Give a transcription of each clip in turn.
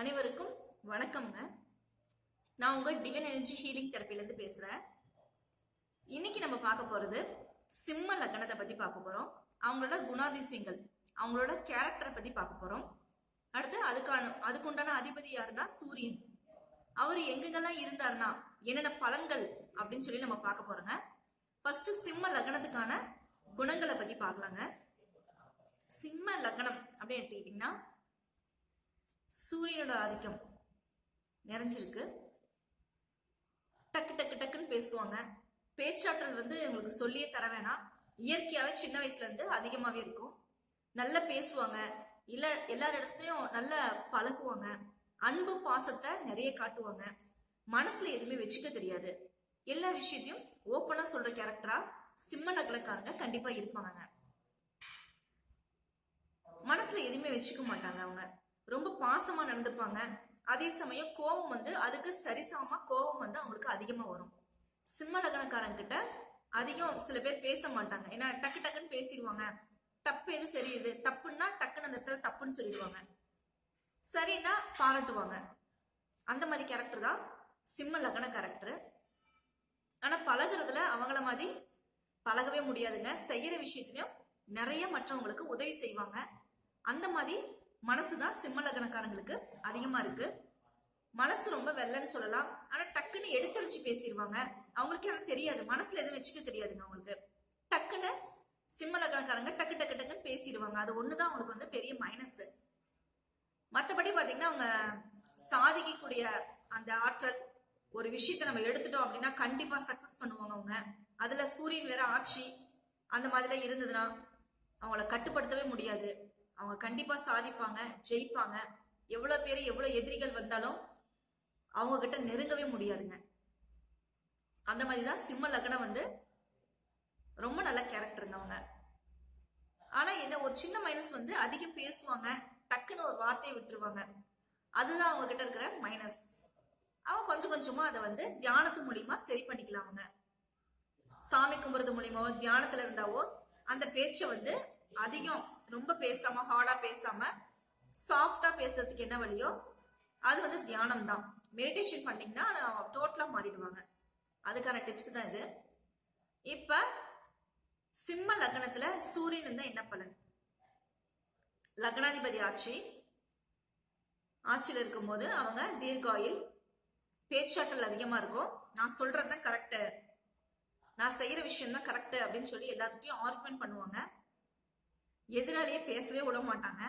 அனைவருக்கும் வணக்கம்ங்க. நான் உங்க டிவன் எனர்ஜி ஹீலிங் தெரப்பிலேருந்து பேசுறேன். இன்னைக்கு நம்ம பார்க்க போறது சிம்ம லக்னத்தை பத்தி பார்க்க போறோம். அவங்களோட குணாதிசயங்கள் அவங்களோட கேரக்டரை பத்தி பார்க்க போறோம். அடுத்து அதுக்கான அதுக்குண்டான அதிபதி யாருன்னா சூரியன். அவர் எங்கெங்கெல்லாம் இருந்தாருன்னா என்னென்ன பலன்கள் அப்படின்னு சொல்லி நம்ம பார்க்க போறோங்க. ஃபர்ஸ்ட் சிம்ம லக்னத்துக்கான குணங்களை பத்தி பார்க்கலாங்க. சிம்ம லக்னம் அப்படின்னு எடுத்துக்கிட்டீங்கன்னா சூரியனோட ஆதிக்கம் நிறைஞ்சிருக்கு. டக்கு டக்கு டக்குன்னு பேசுவாங்க. பேச்சாற்றல் வந்து உங்களுக்கு சொல்லியே தர வேணாம். இயற்கையாகவே சின்ன வயசுல இருந்து இருக்கும். நல்லா பேசுவாங்க. இல்லை எல்லார் இடத்துலயும் நல்லா பழகுவாங்க. அன்பு பாசத்தை நிறைய காட்டுவாங்க. மனசுல எதுவுமே வச்சுக்க தெரியாது. எல்லா விஷயத்தையும் ஓப்பனா சொல்ற கேரக்டரா சிம்ம நகலக்காரங்க கண்டிப்பா இருப்பாங்க மனசுல எதுவுமே வச்சுக்க மாட்டாங்க அவங்க. ரொம்ப பாசமா நடந்துப்பாங்க. அதே சமயம் கோபம் வந்து அதுக்கு சரிசமமா கோபம் வந்து அவங்களுக்கு அதிகமா வரும். சிம்ம லக்னக்காரங்க கிட்ட அதிகம் சில பேர் பேச மாட்டாங்க. ஏன்னா டக்கு டக்குன்னு பேசிடுவாங்க. தப்பு எது சரி இது? தப்புன்னா டக்குன்னு அந்த இடத்துல தப்புன்னு சொல்லிடுவாங்க. சரின்னா பாராட்டுவாங்க. அந்த மாதிரி கேரக்டர் தான் சிம்ம லக்ன கேரக்டர் ஆனா பழகுறதுல அவங்கள மாதிரி பழகவே முடியாதுங்க. செய்யற விஷயத்திலயும் நிறைய மற்றவங்களுக்கு உதவி செய்வாங்க. அந்த மாதிரி மனசுதான் சிம்ம லக்னக்காரங்களுக்கு அதிகமா இருக்கு. மனசு ரொம்ப வெள்ளன்னு சொல்லலாம். ஆனா டக்குன்னு எடுத்தரிச்சு பேசிடுவாங்க அவங்களுக்கு எனக்கு தெரியாது. மனசுல எதுவும் வச்சுக்க தெரியாதுங்க அவங்களுக்கு. டக்குன்னு சிம்ம லக்னக்காரங்க டக்கு டக்கு டக்குன்னு பேசிடுவாங்க அது ஒண்ணுதான் அவங்களுக்கு வந்து பெரிய மைனஸ் மத்தபடி பாத்தீங்கன்னா அவங்க சாதிக்கக்கூடிய அந்த ஆற்றல் ஒரு விஷயத்தை நம்ம எடுத்துட்டோம் அப்படின்னா கண்டிப்பா சக்சஸ் பண்ணுவாங்க அவங்க. அதுல சூரியன் வேற ஆட்சி அந்த மாதிரிலாம் இருந்ததுன்னா அவங்கள கட்டுப்படுத்தவே முடியாது. அவங்க கண்டிப்பா சாதிப்பாங்க ஜெயிப்பாங்க. எவ்வளவு பேர் எவ்வளவு எதிரிகள் வந்தாலும் அவங்க கிட்ட நெருங்கவே முடியாதுங்க. அந்த மாதிரி தான் சிம்ம லக்னம் வந்து ரொம்ப நல்ல கேரக்டருங்க அவங்க. ஆனா என்ன ஒரு சின்ன மைனஸ் வந்து அதிகம் பேசுவாங்க டக்குன்னு ஒரு வார்த்தையை விட்டுருவாங்க. அதுதான் அவங்க கிட்ட இருக்கிற மைனஸ் அவங்க கொஞ்சம் கொஞ்சமா அதை வந்து தியானத்து மூலியமா சரி பண்ணிக்கலாம் அவங்க. சாமி கும்புறது மூலியமாவோ தியானத்துல இருந்தாவோ அந்த பேச்சை வந்து அதிகம் ரொம்ப பேசாம ஹார்டா பேசாம சாஃப்டா பேசுறதுக்கு என்ன வழியோ அது வந்து தியானம் தான் மெடிடேஷன் பண்ணீங்கன்னா அதை டோட்டலா மாறிடுவாங்க. அதுக்கான டிப்ஸ் தான் இது. இப்ப சிம்ம லக்னத்துல சூரியன் இருந்தா என்ன பலன்? லக்னாதிபதி ஆட்சி. ஆட்சியில் இருக்கும்போது அவங்க தீர்காயில் பேச்சாற்றல் அதிகமா இருக்கும். நான் சொல்றதுதான் கரெக்டு நான் செய்யற விஷயம் தான் கரெக்டு அப்படின்னு சொல்லி எல்லாத்துட்டையும் ஆர்குமெண்ட் பண்ணுவாங்க. எதிராளியே பேசவே விட மாட்டாங்க.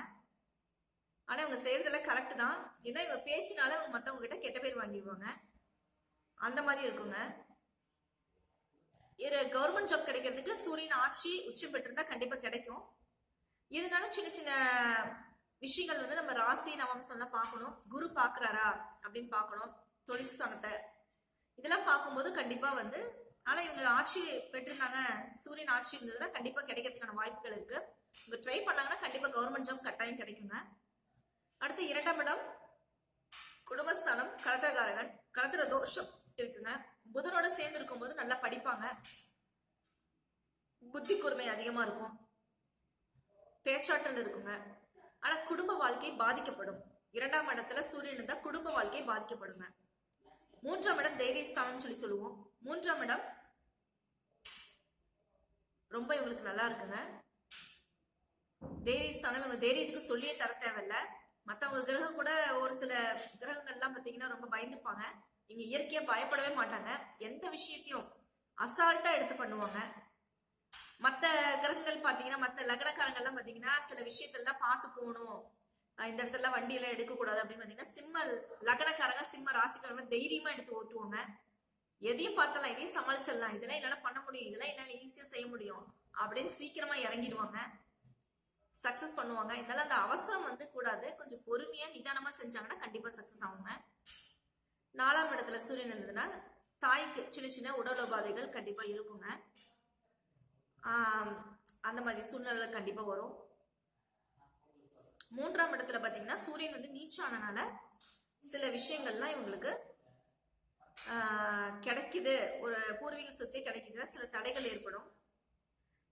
ஆனா இவங்க செய்யறதெல்லாம் கரெக்ட் தான். ஏன்னா இவங்க பேச்சினால இவங்க மத்தவங்க கிட்ட கெட்ட பேர் வாங்கிடுவாங்க. அந்த மாதிரி இருக்குங்க. கவர்மெண்ட் ஜாப் கிடைக்கிறதுக்கு சூரியன் ஆட்சி உச்சம் பெற்றிருந்தா கண்டிப்பா கிடைக்கும். இருந்தாலும் சின்ன சின்ன விஷயங்கள் வந்து நம்ம ராசி நவம்சம்லாம் பார்க்கணும். குரு பாக்குறாரா அப்படின்னு பார்க்கணும். தொழில்ஸ்தானத்தை இதெல்லாம் பார்க்கும்போது கண்டிப்பா வந்து ஆனா இவங்க ஆட்சி பெற்றிருந்தாங்க சூரியன் ஆட்சி இருந்ததுன்னா கண்டிப்பா கிடைக்கிறதுக்கான வாய்ப்புகள் இருக்கு. இவங்க ட்ரை பண்ணாங்கன்னா கண்டிப்பா கவர்மெண்ட் ஜாப் கட்டாயம் கிடைக்குங்க அடுத்து இரண்டாம் இடம் குடும்பஸ்தானம் கலத்திரகாரகன் கலத்திர தோஷம் இருக்குங்க புதனோட சேர்ந்து இருக்கும்போது நல்லா படிப்பாங்க. புத்தி கூர்மை அதிகமா இருக்கும். பேச்சாற்றல் இருக்குங்க ஆனா குடும்ப வாழ்க்கை பாதிக்கப்படும். இரண்டாம் இடத்துல சூரியன் இருந்தா குடும்ப வாழ்க்கை பாதிக்கப்படுங்க மூன்றாம் இடம் தைரியஸ்தானம் சொல்லி சொல்லுவோம். மூன்றாம் இடம் ரொம்ப இவங்களுக்கு நல்லா இருக்குங்க. தைரியஸ்தானம் இவங்க தைரியத்துக்கு சொல்லியே தர தேவையில்ல. மத்தவங்க கிரகம் கூட ஒரு சில கிரகங்கள்லாம் பாத்தீங்கன்னா ரொம்ப பயந்துப்பாங்க. இவங்க இயற்கையா பயப்படவே மாட்டாங்க. எந்த விஷயத்தையும் அசால்ட்டா எடுத்து பண்ணுவாங்க. மத்த கிரகங்கள் பாத்தீங்கன்னா மத்த லக்னக்காரங்கள்லாம் பாத்தீங்கன்னா சில விஷயத்தெல்லாம் பார்த்து போகணும். இந்த இடத்துல வண்டி எல்லாம் எடுக்க கூடாது அப்படின்னு பாத்தீங்கன்னா சிம்ம லக்னக்காரங்க சிம்ம ராசிக்காரங்க தைரியமா எடுத்து ஓட்டுவாங்க. எதையும் பார்த்தலாம் இதையும் சமாளிச்சிடலாம். இதெல்லாம் என்னால பண்ண முடியும். இதெல்லாம் என்னால ஈஸியா செய்ய முடியும். அப்படின்னு சீக்கிரமா இறங்கிடுவாங்க. சக்சஸ் பண்ணுவாங்க. இதனால அந்த அவசரம் வந்து கூடாது. கொஞ்சம் பொறுமையா நிதானமா செஞ்சாங்கன்னா கண்டிப்பா சக்சஸ் ஆகுங்க. நாலாம் இடத்துல சூரியன் இருந்ததுன்னா தாய்க்கு சின்ன சின்ன உடல் உபாதைகள் கண்டிப்பா இருக்குங்க. அந்த மாதிரி சூழ்நிலை கண்டிப்பா வரும். மூன்றாம் இடத்துல பாத்தீங்கன்னா சூரியன் வந்து நீச்சானனால சில விஷயங்கள்லாம் இவங்களுக்கு கிடைக்குது. ஒரு பூர்வீக சொத்தே கிடைக்குது சில தடைகள் ஏற்படும்.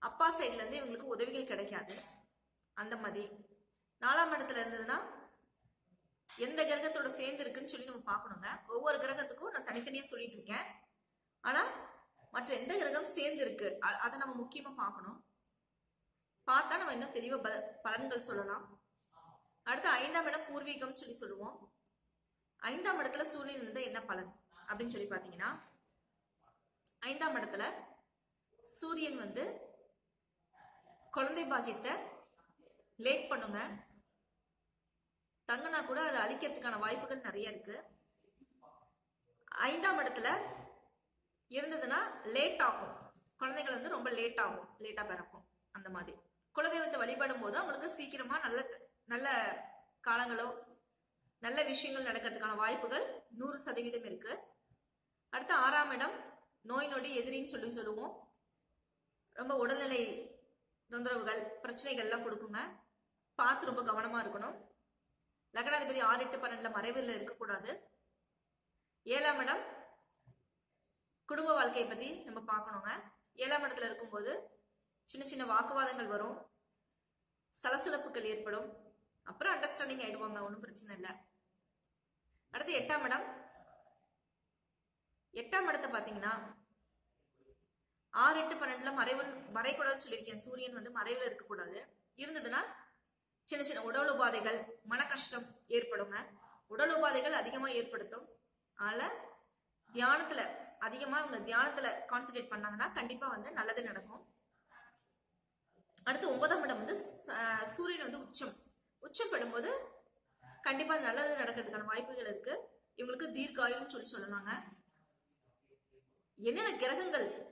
அப்பா சைட்ல இருந்து இவங்களுக்கு உதவிகள் கிடைக்காது. அந்த மாதிரி. நாலாம் இடத்துல இருந்ததுன்னா எந்த கிரகத்தோட சேர்ந்து இருக்குன்னு சொல்லி நம்ம பார்க்கணுங்க. ஒவ்வொரு கிரகத்துக்கும் நான் தனித்தனியா சொல்லிட்டு இருக்கேன். ஆனா மற்ற எந்த கிரகம் சேர்ந்து இருக்கு அதை நம்ம முக்கியமா பார்க்கணும். பார்த்தா நம்ம இன்னும் தெளிவா பலன்கள் சொல்லலாம். அடுத்து ஐந்தாம் இடம் பூர்வீகம் சொல்லி சொல்லுவோம். ஐந்தாம் இடத்துல சூரியன் இருந்தா என்ன பலன்? அப்படின்னு சொல்லி பாத்தீங்கன்னா ஐந்தாம் இடத்துல சூரியன் வந்து குழந்தை பாக்கியத்தை லேட் பண்ணுங்க. தங்கினா கூட அதை அழிக்கிறதுக்கான வாய்ப்புகள் நிறைய இருக்கு. ஐந்தாம் இடத்துல இருந்ததுன்னா லேட் ஆகும். குழந்தைகள் வந்து ரொம்ப லேட் ஆகும். லேட்டா பிறக்கும். அந்த மாதிரி. குலதெய்வத்தை வழிபடும் போது அவங்களுக்கு சீக்கிரமா நல்ல நல்ல காலங்களோ நல்ல விஷயங்கள் நடக்கிறதுக்கான வாய்ப்புகள் நூறு சதவீதம் இருக்கு. அடுத்து ஆறாம் இடம் நோய் நொடி எதிரின்னு சொல்லி சொல்லுவோம். ரொம்ப உடல்நிலை தொந்தரவுகள் பிரச்சனைகள்லாம் கொடுக்குங்க. பார்த்து ரொம்ப கவனமா இருக்கணும். லக்னாதிபதி ஆறு எட்டு பன்னெண்டுல மறைவில் இருக்கக்கூடாது. ஏழாம் இடம் குடும்ப வாழ்க்கையை பத்தி நம்ம பார்க்கணுங்க. ஏழாம் இடத்துல இருக்கும்போது சின்ன சின்ன வாக்குவாதங்கள் வரும். சலசலப்புகள் ஏற்படும். அப்புறம் அண்டர்ஸ்டாண்டிங் ஆயிடுவாங்க ஒன்றும் பிரச்சனை இல்லை. அடுத்து எட்டாம் இடம். எட்டாம் இடத்தை பார்த்தீங்கன்னா ஆறு எட்டு பன்னெண்டுல மறைவு மறைக்கூடாதுன்னு சொல்லியிருக்கேன். சூரியன் வந்து மறைவுல இருக்கக்கூடாது. இருந்ததுன்னா சின்ன சின்ன உடல் உபாதைகள் மன கஷ்டம் ஏற்படுங்க. உடல் உபாதைகள் அதிகமா ஏற்படுத்தும். அதனால தியானத்துல அதிகமா அவங்க தியானத்துல கான்சென்ட்ரேட் பண்ணாங்கன்னா கண்டிப்பா வந்து நல்லது நடக்கும். அடுத்து ஒன்பதாம் இடம் வந்து ச- சூரியன் வந்து உச்சம். உச்சம் படும்போது கண்டிப்பா நல்லது நடக்கிறதுக்கான வாய்ப்புகள் இருக்கு. இவங்களுக்கு தீர்க்காயுள்னு சொல்லி சொல்லலாங்க என்னென்ன கிரகங்கள்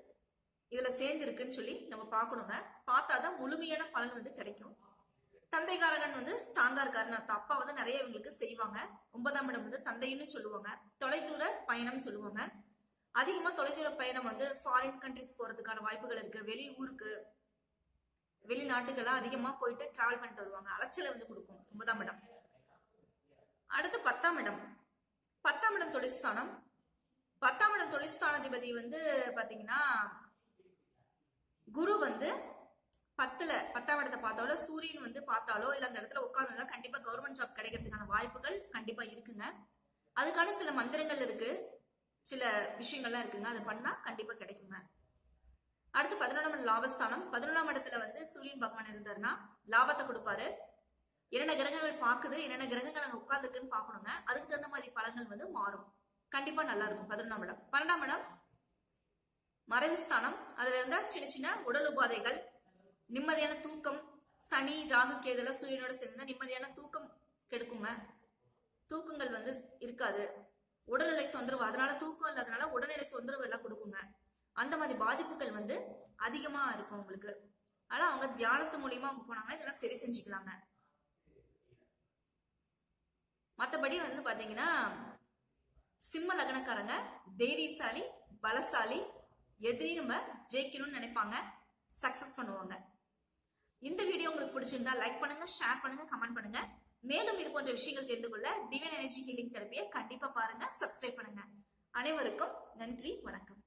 இதுல சேர்ந்து இருக்குன்னு சொல்லி நம்ம பார்க்கணுங்க. பார்த்தாதான் முழுமையான பலன் வந்து கிடைக்கும். தந்தைகாரகன் வந்து ஸ்ட்ராங்கா இருக்காரு. நான் தப்பா வந்து நிறைய இவங்களுக்கு செய்வாங்க. ஒன்பதாம் இடம் வந்து தந்தைன்னு சொல்லுவாங்க. தொலைதூர பயணம் சொல்லுவாங்க. அதிகமா தொலைதூர பயணம் வந்து ஃபாரின் கண்ட்ரிஸ் போறதுக்கான வாய்ப்புகள் இருக்கு. வெளி ஊருக்கு வெளிநாட்டுக்கெல்லாம் அதிகமா போயிட்டு டிராவல் பண்ணிட்டு வருவாங்க. அலைச்சலை வந்து கொடுக்கும் ஒன்பதாம் இடம். அடுத்து பத்தாம் இடம். பத்தாம் இடம் தொழிற்ஸ்தானம் பத்தாம் இடம் தொழிற்ஸ்தானாதிபதி வந்து பாத்தீங்கன்னா குரு வந்து பத்துல பத்தாம் இடத்தை பார்த்தாலோ சூரியன் வந்து பார்த்தாலோ இல்ல அந்த இடத்துல உட்கார்ந்தாலோ கண்டிப்பா கவர்மெண்ட் ஜாப் கிடைக்கிறதுக்கான வாய்ப்புகள் கண்டிப்பா இருக்குங்க. அதுக்கான சில மந்திரங்கள் இருக்கு. சில விஷயங்கள்லாம் இருக்குங்க. அதை பண்ணா கண்டிப்பா கிடைக்குங்க. அடுத்து பதினொன்றாம் லாபஸ்தானம். பதினொன்றாம் இடத்துல வந்து சூரியன் பகவான் இருந்தாருன்னா லாபத்தை கொடுப்பாரு. என்னென்ன கிரகங்கள் பாக்குது என்னென்ன கிரகங்கள் அங்க உட்காந்துருக்குன்னு பார்க்கணுங்க. அதுக்கு தகுந்த மாதிரி பலன்கள் வந்து மாறும். கண்டிப்பா நல்லா இருக்கும். பதினொன்றாம் இடம். பன்னெண்டாம் இடம் மறைவுஸ்தானம். அதுல இருந்தா சின்ன சின்ன உடல் உபாதைகள் நிம்மதியான தூக்கம் சனி ராகு கேதெல்லாம் சூரியனோட சேர்ந்து நிம்மதியான தூக்கம் கெடுக்குங்க. தூக்கங்கள் வந்து இருக்காது. உடல்நிலை தொந்தரவு அதனால தூக்கம் இல்லாதனால உடல்நிலை தொந்தரவு எல்லாம் கொடுக்குங்க. அந்த மாதிரி பாதிப்புகள் வந்து அதிகமா இருக்கும் உங்களுக்கு. ஆனா அவங்க தியானத்து மூலியமா அவங்க போனாங்கன்னா இதெல்லாம் சரி செஞ்சுக்கலாங்க. மத்தபடி வந்து பாத்தீங்கன்னா சிம்ம லக்னக்காரங்க தைரியசாலி பலசாலி எதிரி நம்ம ஜெயிக்கணும்னு நினைப்பாங்க சக்சஸ் பண்ணுவாங்க. இந்த வீடியோ உங்களுக்கு பிடிச்சிருந்தா லைக் பண்ணுங்க ஷேர் பண்ணுங்க கமெண்ட் பண்ணுங்க. மேலும் இது போன்ற விஷயங்கள் தெரிந்து கொள்ள டிவைன் எனர்ஜி ஹீலிங் தெரப்பியை கண்டிப்பா பாருங்க சப்ஸ்கிரைப் பண்ணுங்க. அனைவருக்கும் நன்றி வணக்கம்.